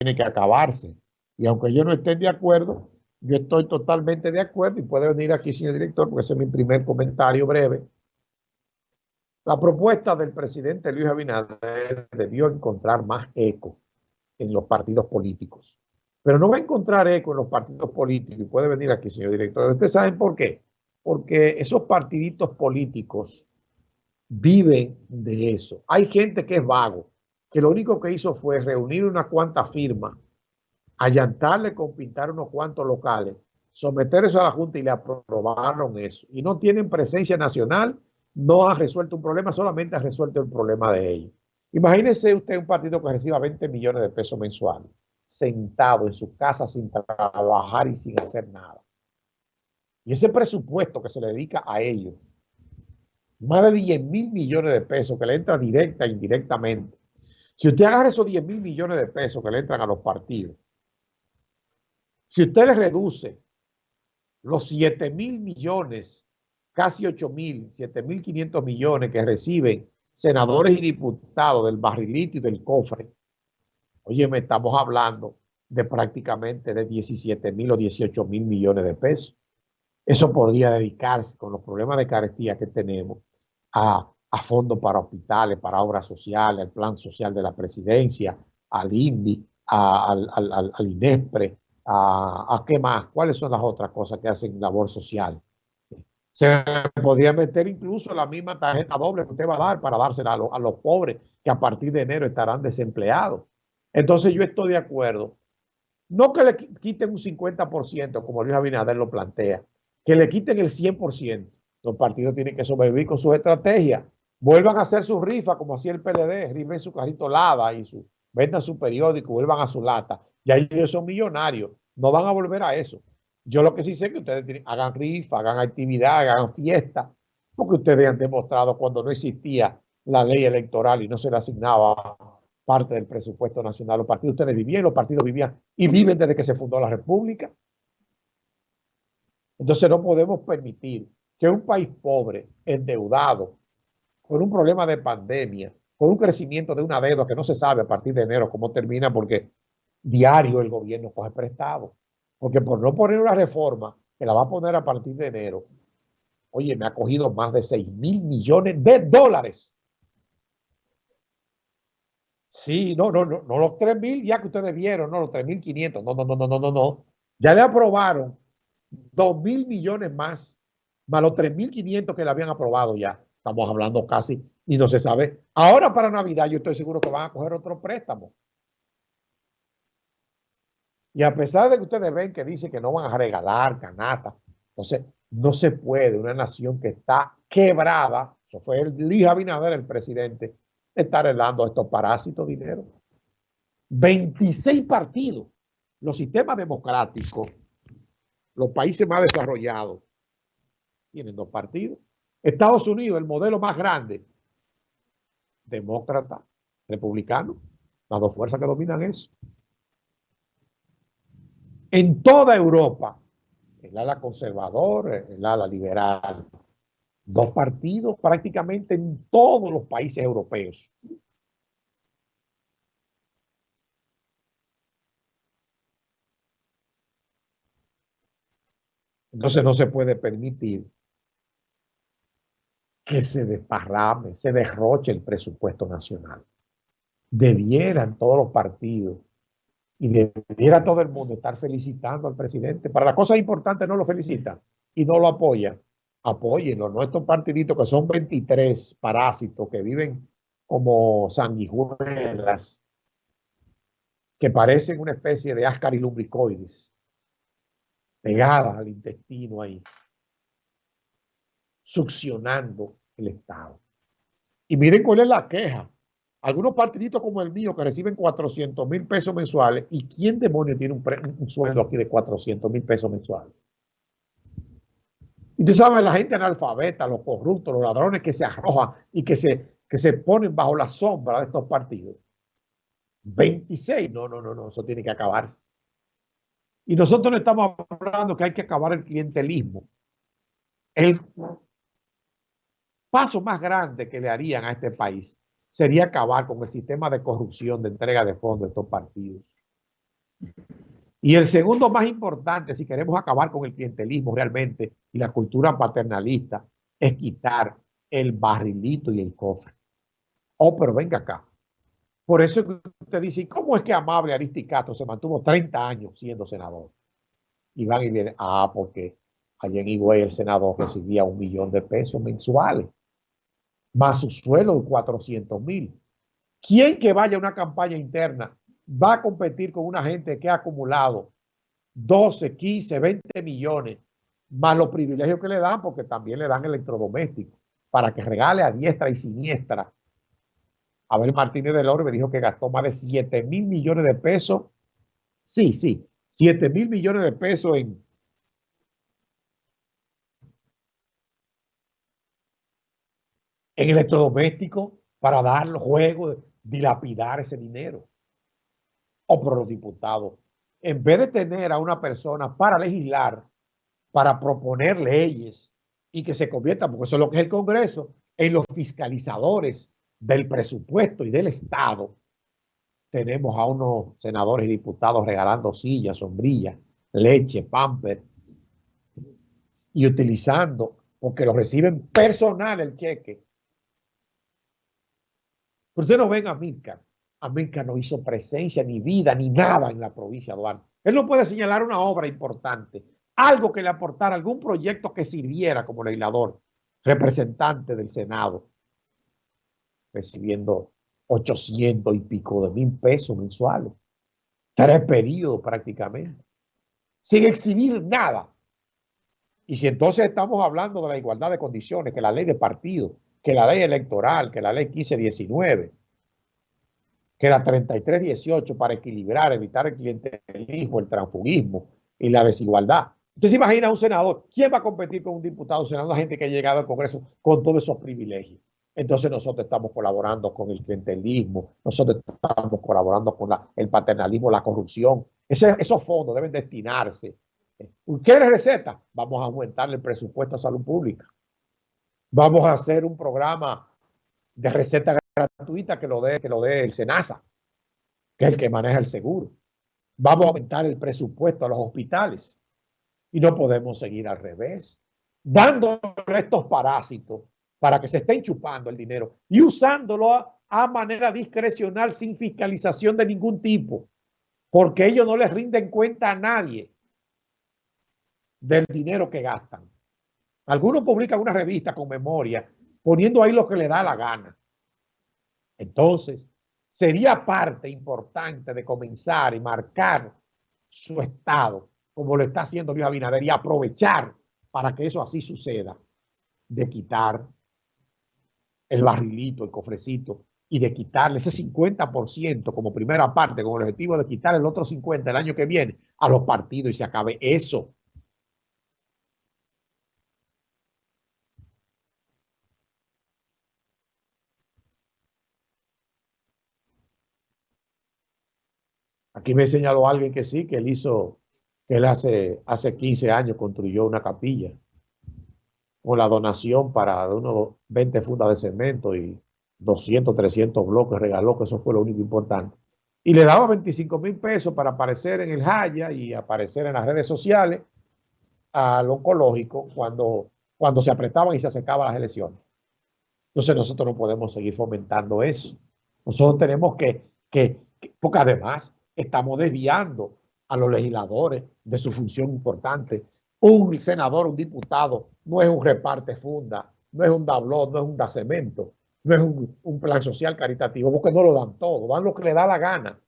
tiene que acabarse. Y aunque yo no esté de acuerdo, yo estoy totalmente de acuerdo y puede venir aquí, señor director, porque ese es mi primer comentario breve. La propuesta del presidente Luis Abinader debió encontrar más eco en los partidos políticos. Pero no va a encontrar eco en los partidos políticos y puede venir aquí, señor director. ¿Ustedes saben por qué? Porque esos partiditos políticos viven de eso. Hay gente que es vago, que lo único que hizo fue reunir una cuanta firma, allantarle con pintar unos cuantos locales, someter eso a la Junta y le aprobaron eso. Y no tienen presencia nacional, no ha resuelto un problema, solamente ha resuelto el problema de ellos. Imagínese usted un partido que reciba 20 millones de pesos mensuales sentado en su casa sin trabajar y sin hacer nada. Y ese presupuesto que se le dedica a ellos, más de 10 mil millones de pesos que le entra directa e indirectamente. Si usted agarra esos 10 mil millones de pesos que le entran a los partidos, si usted le reduce los 7 mil millones, casi 8 mil, 7 mil 500 millones que reciben senadores y diputados del barrilito y del cofre, Oye, me estamos hablando de prácticamente de 17 mil o 18 mil millones de pesos. Eso podría dedicarse con los problemas de carestía que tenemos a, fondos para hospitales, para obras sociales, al plan social de la presidencia, al INVI, al, al, al, INESPRE, a, a, qué más, cuáles son las otras cosas que hacen labor social. Se podría meter incluso la misma tarjeta doble que usted va a dar para dársela a, a los pobres que a partir de enero estarán desempleados. Entonces yo estoy de acuerdo. No que le quiten un 50%, como Luis Abinader lo plantea, que le quiten el 100%. Los partidos tienen que sobrevivir con sus estrategias. Vuelvan a hacer su rifa, como hacía el PLD, rifen su carrito lava y su, vendan su periódico, vuelvan a su lata. Ya ellos son millonarios, no van a volver a eso. Yo lo que sí sé es que ustedes hagan rifa, hagan actividad, hagan fiesta, porque ustedes han demostrado cuando no existía la ley electoral y no se le asignaba parte del presupuesto nacional. Los partidos ustedes vivían, los partidos vivían y viven desde que se fundó la República. Entonces no podemos permitir que un país pobre, endeudado, con un problema de pandemia, con un crecimiento de una deuda que no se sabe a partir de enero cómo termina porque diario el gobierno coge prestado. Porque por no poner una reforma que la va a poner a partir de enero, oye, me ha cogido más de 6 mil millones de dólares Sí, no, no, no, no los 3 mil ya que ustedes vieron, no los 3 mil 500, no, no, no, no, no, no, no. Ya le aprobaron 2 mil millones más, más los 3 mil 500 que le habían aprobado ya. Estamos hablando casi y no se sabe. Ahora para Navidad yo estoy seguro que van a coger otro préstamo. Y a pesar de que ustedes ven que dice que no van a regalar canasta, entonces no se puede una nación que está quebrada, eso fue el Luis Abinader, el presidente, estar helando a estos parásitos dinero. 26 partidos. Los sistemas democráticos, los países más desarrollados, tienen dos partidos. Estados Unidos, el modelo más grande, demócrata, republicano, las dos fuerzas que dominan eso. En toda Europa, el ala conservador, el ala liberal, dos partidos prácticamente en todos los países europeos. Entonces no se puede permitir que se desparrame, se derroche el presupuesto nacional. Debieran todos los partidos y debiera todo el mundo estar felicitando al presidente. Para las cosas importantes no lo felicitan y no lo apoyan apóyenlo, no estos partiditos que son 23 parásitos que viven como sanguijuelas, que parecen una especie de ascarilumbricoides, pegadas al intestino ahí, succionando el Estado. Y miren cuál es la queja. Algunos partiditos como el mío que reciben 400 mil pesos mensuales. ¿Y quién demonio tiene un, un sueldo aquí de 400 mil pesos mensuales? Y tú sabes, la gente analfabeta, los corruptos, los ladrones que se arrojan y que se, que se ponen bajo la sombra de estos partidos. 26, no, no, no, no, eso tiene que acabarse. Y nosotros no estamos hablando que hay que acabar el clientelismo. El paso más grande que le harían a este país sería acabar con el sistema de corrupción, de entrega de fondos de estos partidos. Y el segundo más importante, si queremos acabar con el clientelismo realmente y la cultura paternalista, es quitar el barrilito y el cofre. Oh, pero venga acá. Por eso usted dice, ¿cómo es que Amable Aristicato se mantuvo 30 años siendo senador? Y van y vienen, ah, porque allá en Higüey el senador recibía un millón de pesos mensuales, más su suelo de 400 mil. ¿Quién que vaya a una campaña interna va a competir con una gente que ha acumulado 12, 15, 20 millones, más los privilegios que le dan, porque también le dan electrodomésticos, para que regale a diestra y siniestra? Abel Martínez del Orbe dijo que gastó más de 7 mil millones de pesos. Sí, sí, 7 mil millones de pesos en, en electrodomésticos para dar los juegos, dilapidar ese dinero. O por los diputados, en vez de tener a una persona para legislar, para proponer leyes y que se convierta, porque eso es lo que es el Congreso, en los fiscalizadores del presupuesto y del Estado, tenemos a unos senadores y diputados regalando sillas, sombrillas, leche, pamper y utilizando, porque lo reciben personal el cheque, pero ustedes no ven a Mirka. Mirka no hizo presencia, ni vida, ni nada en la provincia de Duarte. Él no puede señalar una obra importante, algo que le aportara, algún proyecto que sirviera como legislador, representante del Senado, recibiendo 800 y pico de mil pesos mensuales. Tres periodos prácticamente. Sin exhibir nada. Y si entonces estamos hablando de la igualdad de condiciones, que la ley de partido, que la ley electoral, que la ley 1519, que la 3318 para equilibrar, evitar el clientelismo, el transfugismo y la desigualdad. Usted se imagina un senador, ¿quién va a competir con un diputado, senador, gente que ha llegado al Congreso con todos esos privilegios? Entonces nosotros estamos colaborando con el clientelismo, nosotros estamos colaborando con el paternalismo, la corrupción. esos fondos deben destinarse. ¿Qué receta? Vamos a aumentarle el presupuesto a salud pública. Vamos a hacer un programa de receta gratuita que lo dé que lo dé el SENASA, que es el que maneja el seguro. Vamos a aumentar el presupuesto a los hospitales. Y no podemos seguir al revés, dando estos parásitos para que se estén chupando el dinero y usándolo a, a manera discrecional sin fiscalización de ningún tipo, porque ellos no les rinden cuenta a nadie del dinero que gastan. Algunos publican una revista con memoria poniendo ahí lo que le da la gana. Entonces, sería parte importante de comenzar y marcar su estado, como lo está haciendo Luis Abinader, y aprovechar para que eso así suceda, de quitar el barrilito, el cofrecito, y de quitarle ese 50% como primera parte, con el objetivo de quitar el otro 50% el año que viene a los partidos y se acabe eso. Aquí me señaló alguien que sí, que él hizo, que él hace, hace 15 años construyó una capilla con la donación para unos 20 fundas de cemento y 200, 300 bloques, regaló que eso fue lo único importante. Y le daba 25 mil pesos para aparecer en el Jaya y aparecer en las redes sociales al oncológico cuando, cuando se apretaban y se acercaban las elecciones. Entonces nosotros no podemos seguir fomentando eso. Nosotros tenemos que, que porque además estamos desviando a los legisladores de su función importante. Un senador, un diputado, no es un reparte funda, no es un dablón, no es un da cemento, no es un, plan social caritativo, porque no lo dan todo, dan lo que le da la gana.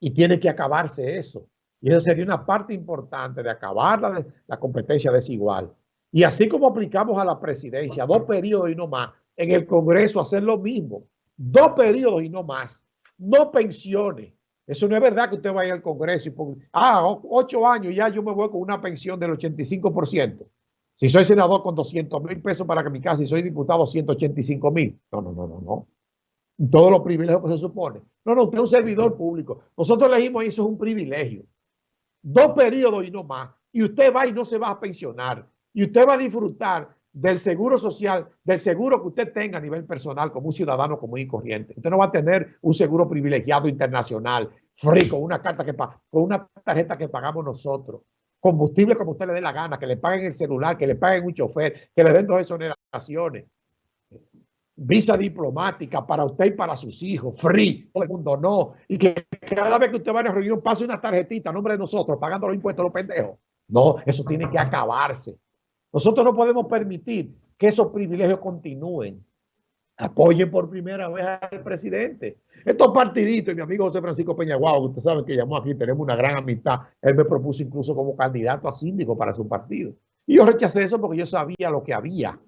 Y tiene que acabarse eso. Y eso sería una parte importante de acabar la, la competencia desigual. Y así como aplicamos a la presidencia dos periodos y no más, en el Congreso hacer lo mismo. Dos periodos y no más. No pensiones. Eso no es verdad que usted vaya al Congreso y ponga, ah, ocho años ya yo me voy con una pensión del 85%. Si soy senador con 200 mil pesos para que mi casa y soy diputado 185 mil. No, no, no, no, no. Todos los privilegios que se supone. No, no, usted es un servidor público. Nosotros elegimos eso es un privilegio. Dos periodos y no más. Y usted va y no se va a pensionar. Y usted va a disfrutar del seguro social, del seguro que usted tenga a nivel personal como un ciudadano común y corriente. Usted no va a tener un seguro privilegiado internacional free con una carta que con una tarjeta que pagamos nosotros. Combustible como usted le dé la gana, que le paguen el celular, que le paguen un chofer, que le den dos exoneraciones. Visa diplomática para usted y para sus hijos, free, todo el mundo no. Y que cada vez que usted va a una reunión pase una tarjetita a nombre de nosotros, pagando los impuestos a los pendejos. No, eso tiene que acabarse. Nosotros no podemos permitir que esos privilegios continúen. Apoyen por primera vez al presidente. Estos partiditos, y mi amigo José Francisco Peñaguao, que usted sabe que llamó aquí, tenemos una gran amistad. Él me propuso incluso como candidato a síndico para su partido. Y yo rechacé eso porque yo sabía lo que había.